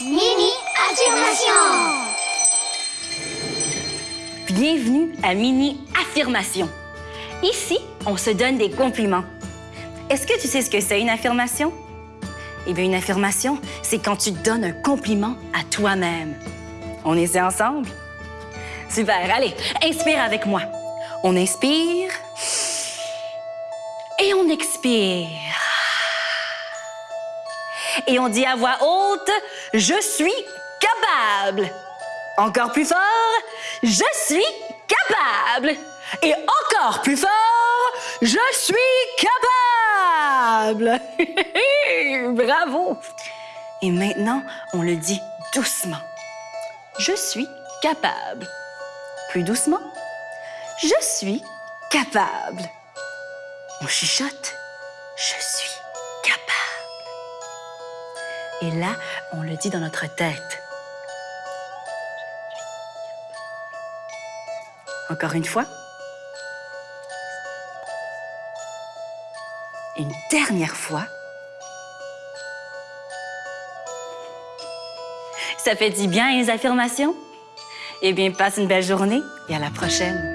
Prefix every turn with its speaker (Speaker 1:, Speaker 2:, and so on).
Speaker 1: Mini Affirmation
Speaker 2: Bienvenue à Mini Affirmation. Ici, on se donne des compliments. Est-ce que tu sais ce que c'est une affirmation? Eh bien, une affirmation, c'est quand tu donnes un compliment à toi-même. On essaie ensemble? Super, allez, inspire avec moi. On inspire et on expire. Et on dit à voix haute, je suis capable. Encore plus fort, je suis capable. Et encore plus fort, je suis capable. Bravo. Et maintenant, on le dit doucement. Je suis capable. Plus doucement. Je suis capable. On chuchote. Je suis capable. Et là, on le dit dans notre tête. Encore une fois. Une dernière fois. Ça fait du bien les affirmations? Eh bien, passe une belle journée et à la prochaine.